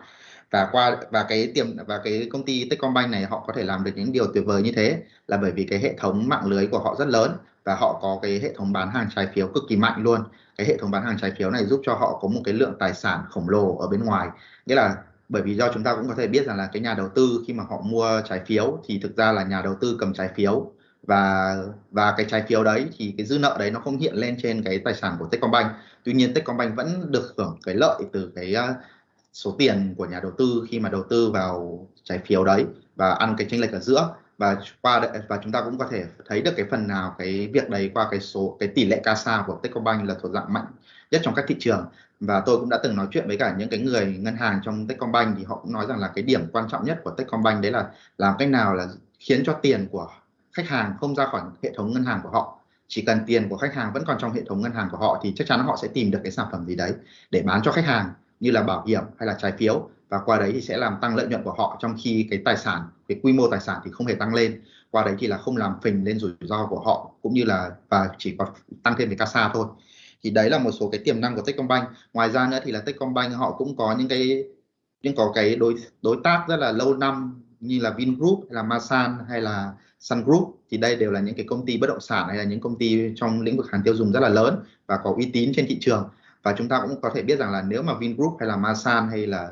và qua và cái tiềm và cái công ty Techcombank này họ có thể làm được những điều tuyệt vời như thế là bởi vì cái hệ thống mạng lưới của họ rất lớn và họ có cái hệ thống bán hàng trái phiếu cực kỳ mạnh luôn. Cái hệ thống bán hàng trái phiếu này giúp cho họ có một cái lượng tài sản khổng lồ ở bên ngoài. Nghĩa là bởi vì do chúng ta cũng có thể biết rằng là cái nhà đầu tư khi mà họ mua trái phiếu thì thực ra là nhà đầu tư cầm trái phiếu. Và và cái trái phiếu đấy thì cái dư nợ đấy nó không hiện lên trên cái tài sản của Techcombank. Tuy nhiên Techcombank vẫn được hưởng cái lợi từ cái à, số tiền của nhà đầu tư khi mà đầu tư vào trái phiếu đấy và ăn cái chênh lệch ở giữa và qua và chúng ta cũng có thể thấy được cái phần nào cái việc đấy qua cái số, cái tỷ lệ CASA của Techcombank là thuộc dạng mạnh nhất trong các thị trường. Và tôi cũng đã từng nói chuyện với cả những cái người ngân hàng trong Techcombank thì họ cũng nói rằng là cái điểm quan trọng nhất của Techcombank đấy là làm cách nào là khiến cho tiền của khách hàng không ra khỏi hệ thống ngân hàng của họ. Chỉ cần tiền của khách hàng vẫn còn trong hệ thống ngân hàng của họ thì chắc chắn họ sẽ tìm được cái sản phẩm gì đấy để bán cho khách hàng, như là bảo hiểm hay là trái phiếu và qua đấy thì sẽ làm tăng lợi nhuận của họ trong khi cái tài sản, cái quy mô tài sản thì không hề tăng lên. Qua đấy thì là không làm phình lên rủi ro của họ, cũng như là, và chỉ có tăng thêm về casa thôi. Thì đấy là một số cái tiềm năng của Techcombank. Ngoài ra nữa thì là Techcombank họ cũng có những cái, những có cái đối đối tác rất là lâu năm như là Vingroup, hay là Masan, hay là Sun Group. Thì đây đều là những cái công ty bất động sản, hay là những công ty trong lĩnh vực hàng tiêu dùng rất là lớn và có uy tín trên thị trường. Và chúng ta cũng có thể biết rằng là nếu mà Vingroup hay là Masan hay là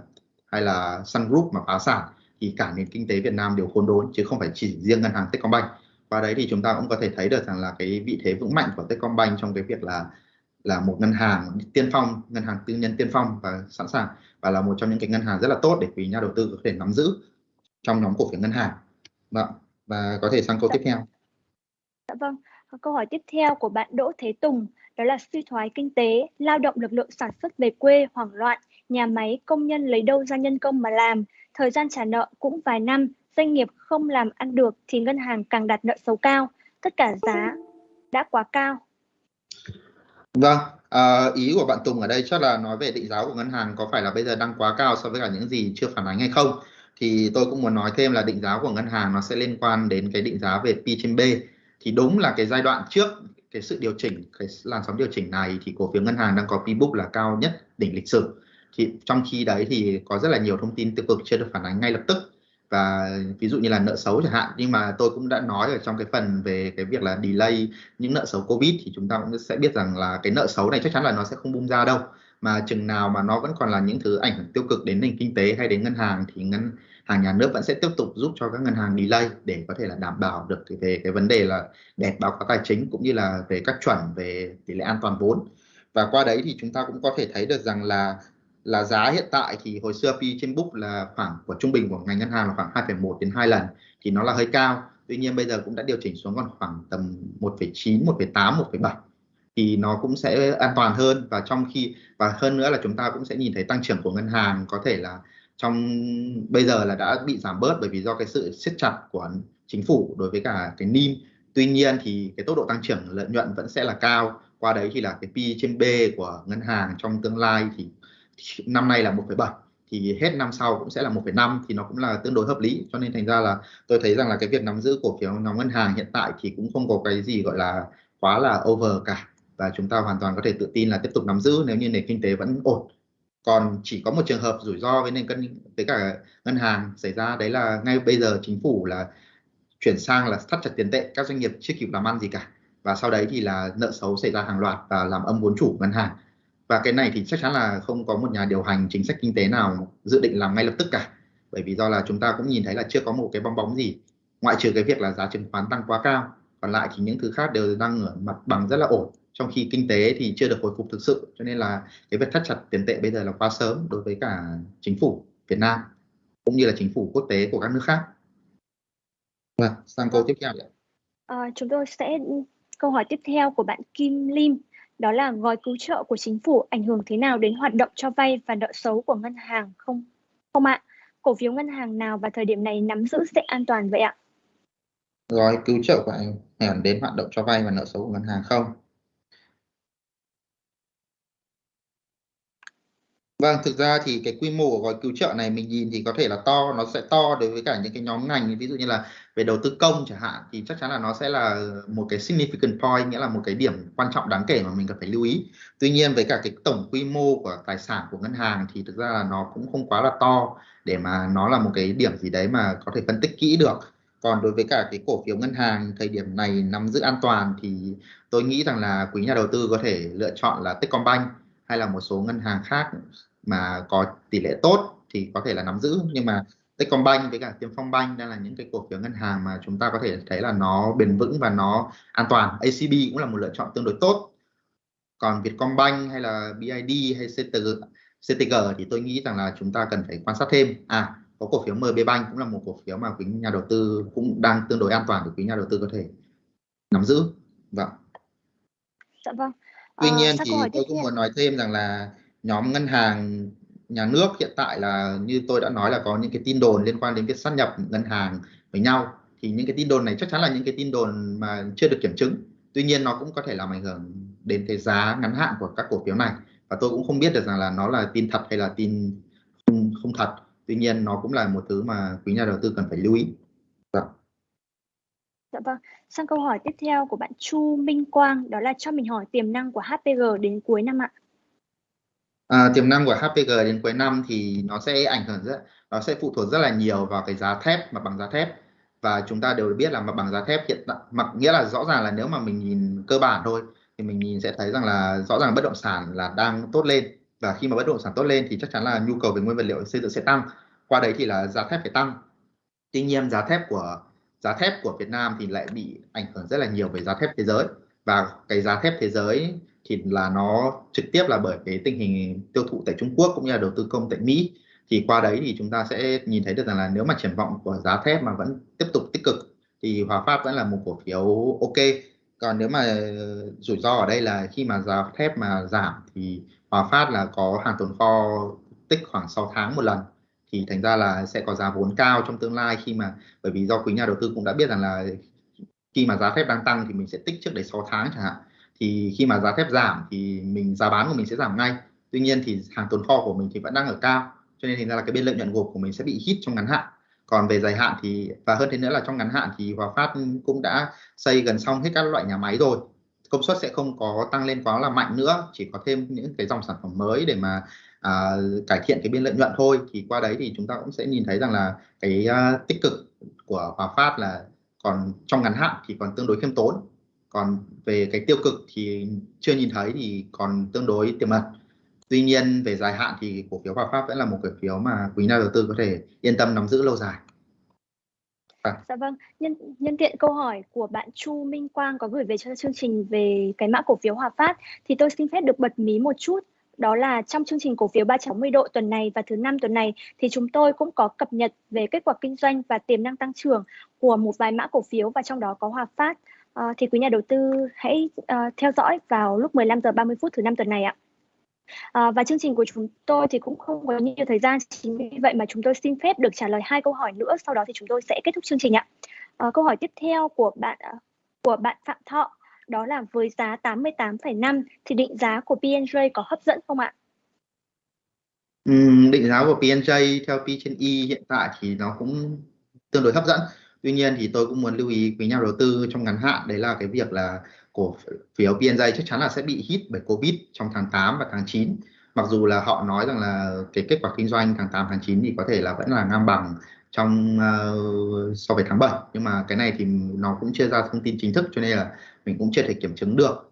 hay là Sun Group mà phá sản, thì cả nền kinh tế Việt Nam đều khốn đốn, chứ không phải chỉ riêng ngân hàng Techcombank. Và đấy thì chúng ta cũng có thể thấy được rằng là cái vị thế vững mạnh của Techcombank trong cái việc là là một ngân hàng tiên phong, ngân hàng tư nhân tiên phong và sẵn sàng, và là một trong những cái ngân hàng rất là tốt để quý nhà đầu tư có thể nắm giữ trong nhóm cổ phiếu ngân hàng. Vâng và có thể sang câu tiếp theo. Dạ vâng câu hỏi tiếp theo của bạn Đỗ Thế Tùng, đó là suy thoái kinh tế, lao động lực lượng sản xuất về quê hoảng loạn nhà máy công nhân lấy đâu ra nhân công mà làm thời gian trả nợ cũng vài năm doanh nghiệp không làm ăn được thì ngân hàng càng đặt nợ xấu cao tất cả giá đã quá cao Vâng, à, ý của bạn Tùng ở đây chắc là nói về định giá của ngân hàng có phải là bây giờ đang quá cao so với cả những gì chưa phản ánh hay không? Thì tôi cũng muốn nói thêm là định giá của ngân hàng nó sẽ liên quan đến cái định giá về P trên B. Thì đúng là cái giai đoạn trước cái sự điều chỉnh, cái làn sóng điều chỉnh này thì cổ phiếu ngân hàng đang có P book là cao nhất đỉnh lịch sử. Thì trong khi đấy thì có rất là nhiều thông tin tiêu cực chưa được phản ánh ngay lập tức. Và ví dụ như là nợ xấu chẳng hạn, nhưng mà tôi cũng đã nói ở trong cái phần về cái việc là delay những nợ xấu covid thì chúng ta cũng sẽ biết rằng là cái nợ xấu này chắc chắn là nó sẽ không bung ra đâu. Mà chừng nào mà nó vẫn còn là những thứ ảnh hưởng tiêu cực đến nền kinh tế hay đến ngân hàng thì ngân hàng nhà nước vẫn sẽ tiếp tục giúp cho các ngân hàng delay để có thể là đảm bảo được về cái vấn đề là đẹp báo cáo tài chính cũng như là về các chuẩn về tỷ lệ an toàn vốn. Và qua đấy thì chúng ta cũng có thể thấy được rằng là là giá hiện tại thì hồi xưa PE trên book là khoảng của trung bình của ngành ngân hàng là khoảng 2,1 đến 2 lần thì nó là hơi cao. Tuy nhiên bây giờ cũng đã điều chỉnh xuống còn khoảng tầm 1,9 1,8 1,7 thì nó cũng sẽ an toàn hơn và trong khi và hơn nữa là chúng ta cũng sẽ nhìn thấy tăng trưởng của ngân hàng có thể là trong bây giờ là đã bị giảm bớt bởi vì do cái sự siết chặt của chính phủ đối với cả cái NIM. Tuy nhiên thì cái tốc độ tăng trưởng lợi nhuận vẫn sẽ là cao. Qua đấy thì là cái P trên B của ngân hàng trong tương lai thì năm nay là 1,7 thì hết năm sau cũng sẽ là 1,5 thì nó cũng là tương đối hợp lý. Cho nên thành ra là tôi thấy rằng là cái việc nắm giữ cổ phiếu nhóm ngân hàng hiện tại thì cũng không có cái gì gọi là quá là over cả. Và chúng ta hoàn toàn có thể tự tin là tiếp tục nắm giữ nếu như nền kinh tế vẫn ổn. Còn chỉ có một trường hợp rủi ro với nền cân với cả ngân hàng xảy ra đấy là ngay bây giờ chính phủ là chuyển sang là thắt chặt tiền tệ các doanh nghiệp chưa kịp làm ăn gì cả. Và sau đấy thì là nợ xấu xảy ra hàng loạt và làm âm vốn chủ ngân hàng và cái này thì chắc chắn là không có một nhà điều hành chính sách kinh tế nào dự định làm ngay lập tức cả. Bởi vì do là chúng ta cũng nhìn thấy là chưa có một cái bong bóng gì. Ngoại trừ cái việc là giá chứng khoán tăng quá cao. Còn lại thì những thứ khác đều đang ở mặt bằng rất là ổn. Trong khi kinh tế thì chưa được hồi phục thực sự. Cho nên là cái việc thắt chặt tiền tệ bây giờ là quá sớm đối với cả chính phủ Việt Nam cũng như là chính phủ quốc tế của các nước khác. Vâng, sang câu tiếp theo. À, chúng tôi sẽ câu hỏi tiếp theo của bạn Kim Lim đó là gói cứu trợ của chính phủ ảnh hưởng thế nào đến hoạt động cho vay và nợ xấu của ngân hàng không? Không ạ. Cổ phiếu ngân hàng nào vào thời điểm này nắm giữ sẽ an toàn vậy ạ? Gói cứu trợ của ảnh hưởng đến hoạt động cho vay và nợ xấu của ngân hàng không? Vâng, thực ra thì cái quy mô của gói cứu trợ này mình nhìn thì có thể là to, nó sẽ to đối với cả những cái nhóm ngành ví dụ như là về đầu tư công chẳng hạn thì chắc chắn là nó sẽ là một cái significant point nghĩa là một cái điểm quan trọng đáng kể mà mình cần phải lưu ý. Tuy nhiên với cả cái tổng quy mô của tài sản của ngân hàng thì thực ra là nó cũng không quá là to để mà nó là một cái điểm gì đấy mà có thể phân tích kỹ được. Còn đối với cả cái cổ phiếu ngân hàng thời điểm này nắm giữ an toàn thì tôi nghĩ rằng là quý nhà đầu tư có thể lựa chọn là Techcombank hay là một số ngân hàng khác mà có tỷ lệ tốt thì có thể là nắm giữ nhưng mà Techcombank với cả Tiên Phong Bank đang là những cái cổ phiếu ngân hàng mà chúng ta có thể thấy là nó bền vững và nó an toàn. ACB cũng là một lựa chọn tương đối tốt. Còn Vietcombank hay là BID hay CTG, CTG thì tôi nghĩ rằng là chúng ta cần phải quan sát thêm. À, có cổ phiếu MB Bank cũng là một cổ phiếu mà quý nhà đầu tư cũng đang tương đối an toàn để quý nhà đầu tư có thể nắm giữ. Vâng. Dạ vâng. Tuy uh, nhiên thì tôi cũng muốn nói thêm rằng là nhóm ngân hàng nhà nước hiện tại là như tôi đã nói là có những cái tin đồn liên quan đến việc sát nhập ngân hàng với nhau thì những cái tin đồn này chắc chắn là những cái tin đồn mà chưa được kiểm chứng tuy nhiên nó cũng có thể làm ảnh hưởng đến cái giá ngắn hạn của các cổ phiếu này và tôi cũng không biết được rằng là nó là tin thật hay là tin không, không thật tuy nhiên nó cũng là một thứ mà quý nhà đầu tư cần phải lưu ý dạ. Dạ vâng. Sang câu hỏi tiếp theo của bạn Chu Minh Quang đó là cho mình hỏi tiềm năng của HPG đến cuối năm ạ. À, tiềm năng của HPG đến cuối năm thì nó sẽ ảnh hưởng rất nó sẽ phụ thuộc rất là nhiều vào cái giá thép mặt bằng giá thép. Và chúng ta đều biết là mặt bằng giá thép hiện tại mặc nghĩa là rõ ràng là nếu mà mình nhìn cơ bản thôi thì mình nhìn sẽ thấy rằng là rõ ràng bất động sản là đang tốt lên. Và khi mà bất động sản tốt lên thì chắc chắn là nhu cầu về nguyên vật liệu xây dựng sẽ tăng. Qua đấy thì là giá thép phải tăng. Tuy nhiên giá thép của giá thép của Việt Nam thì lại bị ảnh hưởng rất là nhiều về giá thép thế giới. Và cái giá thép thế giới thì là nó trực tiếp là bởi cái tình hình tiêu thụ tại Trung Quốc cũng như là đầu tư công tại Mỹ. Thì qua đấy thì chúng ta sẽ nhìn thấy được rằng là nếu mà triển vọng của giá thép mà vẫn tiếp tục tích cực thì Hòa Phát vẫn là một cổ phiếu ok. Còn nếu mà rủi ro ở đây là khi mà giá thép mà giảm thì Hòa Phát là có hàng tồn kho tích khoảng 6 tháng một lần. Thì thành ra là sẽ có giá vốn cao trong tương lai khi mà, bởi vì do quý nhà đầu tư cũng đã biết rằng là khi mà giá thép đang tăng thì mình sẽ tích trước đấy 6 tháng chẳng hạn thì khi mà giá thép giảm thì mình giá bán của mình sẽ giảm ngay. Tuy nhiên thì hàng tồn kho của mình thì vẫn đang ở cao cho nên thành ra là cái biên lợi nhuận gộp của mình sẽ bị hít trong ngắn hạn. Còn về dài hạn thì và hơn thế nữa là trong ngắn hạn thì Hòa Phát cũng đã xây gần xong hết các loại nhà máy rồi. Công suất sẽ không có tăng lên quá là mạnh nữa chỉ có thêm những cái dòng sản phẩm mới để mà à, cải thiện cái biên lợi nhuận thôi. Thì qua đấy thì chúng ta cũng sẽ nhìn thấy rằng là cái uh, tích cực của Hòa Phát là còn trong ngắn hạn thì còn tương đối khiêm tốn còn về cái tiêu cực thì chưa nhìn thấy thì còn tương đối tiềm ẩn tuy nhiên về dài hạn thì cổ phiếu Hòa Phát vẫn là một cổ phiếu mà quý nhà đầu tư có thể yên tâm nắm giữ lâu dài À. Dạ vâng, nhân nhân tiện câu hỏi của bạn Chu Minh Quang có gửi về cho chương trình về cái mã cổ phiếu Hòa Phát thì tôi xin phép được bật mí một chút đó là trong chương trình cổ phiếu 360 độ tuần này và thứ năm tuần này thì chúng tôi cũng có cập nhật về kết quả kinh doanh và tiềm năng tăng trưởng của một vài mã cổ phiếu và trong đó có Hòa Phát. Ờ, thì quý nhà đầu tư hãy uh, theo dõi vào lúc 15 giờ 30 phút thứ năm tuần này ạ. À, và chương trình của chúng tôi thì cũng không có nhiều thời gian chính vì vậy mà chúng tôi xin phép được trả lời hai câu hỏi nữa sau đó thì chúng tôi sẽ kết thúc chương trình ạ. À, câu hỏi tiếp theo của bạn của bạn Phạm Thọ đó là với giá 88,5 thì định giá của PNJ có hấp dẫn không ạ? Ừ, định giá của PNJ theo P trên E hiện tại thì nó cũng tương đối hấp dẫn. Tuy nhiên thì tôi cũng muốn lưu ý quý nhà đầu tư trong ngắn hạn đấy là cái việc là cổ phiếu PNJ chắc chắn là sẽ bị hit bởi Covid trong tháng 8 và tháng 9. Mặc dù là họ nói rằng là cái kết quả kinh doanh tháng 8 tháng 9 thì có thể là vẫn là ngang bằng trong uh, so với tháng 7 nhưng mà cái này thì nó cũng chưa ra thông tin chính thức cho nên là mình cũng chưa thể kiểm chứng được.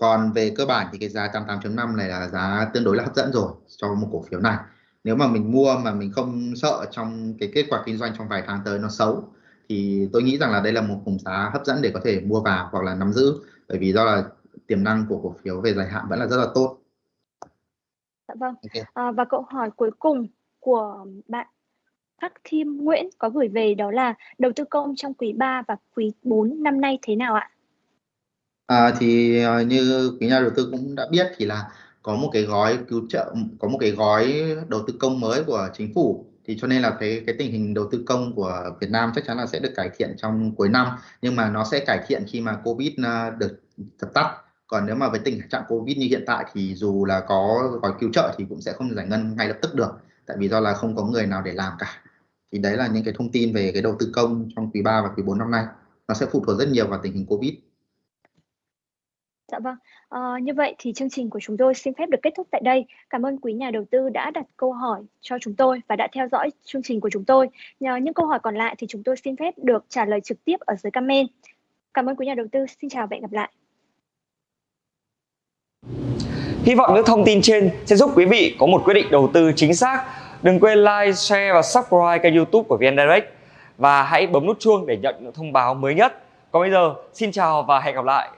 Còn về cơ bản thì cái giá 88.5 này là giá tương đối là hấp dẫn rồi cho một cổ phiếu này. Nếu mà mình mua mà mình không sợ trong cái kết quả kinh doanh trong vài tháng tới nó xấu thì tôi nghĩ rằng là đây là một vùng giá hấp dẫn để có thể mua vào hoặc là nắm giữ bởi vì do là tiềm năng của cổ phiếu về dài hạn vẫn là rất là tốt. Dạ vâng. Okay. À, và câu hỏi cuối cùng của bạn Khắc Thiêm Nguyễn có gửi về đó là đầu tư công trong quý 3 và quý 4 năm nay thế nào ạ? À, thì uh, như quý nhà đầu tư cũng đã biết thì là có một cái gói cứu trợ có một cái gói đầu tư công mới của chính phủ thì cho nên là cái cái tình hình đầu tư công của Việt Nam chắc chắn là sẽ được cải thiện trong cuối năm. Nhưng mà nó sẽ cải thiện khi mà Covid ờ, được dập tắt. Còn nếu mà với tình trạng Covid như hiện tại thì dù là có gói cứu trợ thì cũng sẽ không giải ngân ngay lập tức được. Tại vì do là không có người nào để làm cả. Thì đấy là những cái thông tin về cái đầu tư công trong quý 3 và quý 4 năm nay. Nó sẽ phụ thuộc rất nhiều vào tình hình Covid. Dạ vâng. Ờ, như vậy thì chương trình của chúng tôi xin phép được kết thúc tại đây. Cảm ơn quý nhà đầu tư đã đặt câu hỏi cho chúng tôi và đã theo dõi chương trình của chúng tôi. Nhờ những câu hỏi còn lại thì chúng tôi xin phép được trả lời trực tiếp ở dưới comment. Cảm ơn quý nhà đầu tư. Xin chào và hẹn gặp lại. Hy vọng những thông tin trên sẽ giúp quý vị có một quyết định đầu tư chính xác. Đừng quên like, share và subscribe kênh youtube của VN Direct. Và hãy bấm nút chuông để nhận những thông báo mới nhất. Còn bây giờ, xin chào và hẹn gặp lại.